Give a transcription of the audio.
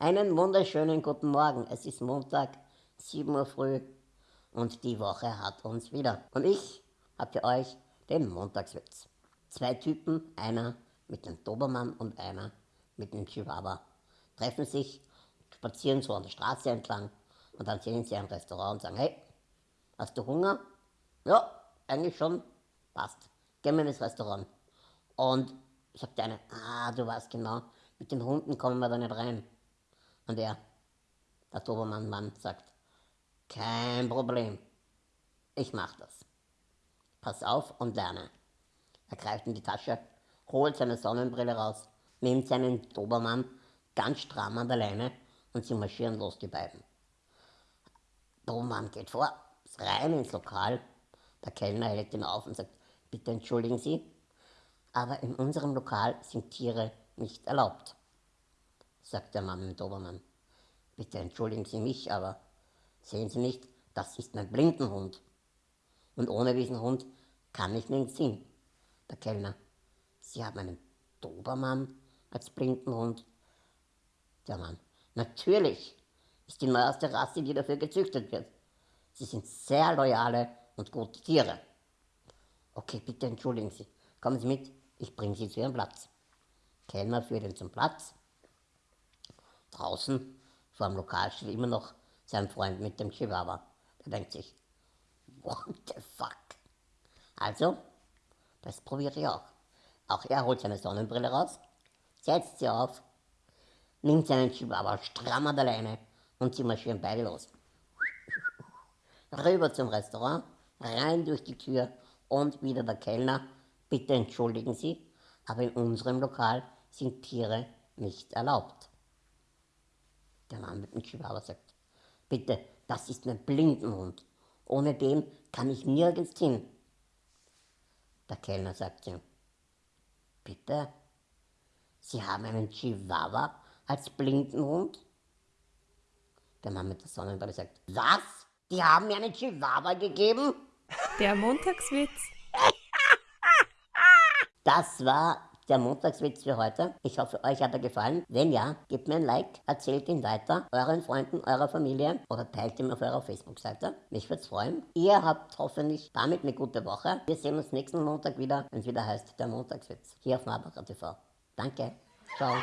Einen wunderschönen guten Morgen. Es ist Montag, 7 Uhr früh und die Woche hat uns wieder. Und ich habe für euch den Montagswitz. Zwei Typen, einer mit dem Dobermann und einer mit dem Chihuahua, treffen sich, spazieren so an der Straße entlang und dann sehen sie ein Restaurant und sagen, hey, hast du Hunger? Ja, eigentlich schon, passt. Gehen wir ins Restaurant. Und sagt der eine, ah, du weißt genau, mit den Hunden kommen wir da nicht rein. Und er, der Dobermann-Mann, sagt, kein Problem, ich mach das. Pass auf und lerne. Er greift in die Tasche, holt seine Sonnenbrille raus, nimmt seinen Dobermann ganz stramm an der Leine und sie marschieren los, die beiden. Dobermann geht vor, rein ins Lokal. Der Kellner hält ihn auf und sagt, bitte entschuldigen Sie, aber in unserem Lokal sind Tiere nicht erlaubt, sagt der Mann mit Dobermann. Bitte entschuldigen Sie mich, aber sehen Sie nicht, das ist mein Blindenhund. Und ohne diesen Hund kann ich nirgends hin. Der Kellner, Sie haben einen Dobermann als Blindenhund? Der Mann, natürlich, ist die neueste Rasse, die dafür gezüchtet wird. Sie sind sehr loyale und gute Tiere. Okay, bitte entschuldigen Sie. Kommen Sie mit, ich bringe Sie zu Ihrem Platz. Kellner führt ihn zum Platz. Draußen vor dem Lokal steht immer noch sein Freund mit dem Chihuahua. Der denkt sich, what the fuck? Also, das probiert ich auch. Auch er holt seine Sonnenbrille raus, setzt sie auf, nimmt seinen Chihuahua stramm an der Leine und sie marschieren beide los. Rüber zum Restaurant, rein durch die Tür und wieder der Kellner. Bitte entschuldigen Sie, aber in unserem Lokal sind Tiere nicht erlaubt. Der Mann mit dem Chihuahua sagt, bitte, das ist mein Blindenhund. Ohne den kann ich nirgends hin. Der Kellner sagt ihm, bitte, Sie haben einen Chihuahua als Blindenhund? Der Mann mit der Sonnenbrille sagt, was? Die haben mir einen Chihuahua gegeben? Der Montagswitz. Das war der Montagswitz für heute. Ich hoffe, euch hat er gefallen. Wenn ja, gebt mir ein Like, erzählt ihn weiter, euren Freunden, eurer Familie oder teilt ihn auf eurer Facebook-Seite. Mich würde es freuen. Ihr habt hoffentlich damit eine gute Woche. Wir sehen uns nächsten Montag wieder, wenn es wieder heißt der Montagswitz. Hier auf Marbacher TV. Danke. Ciao.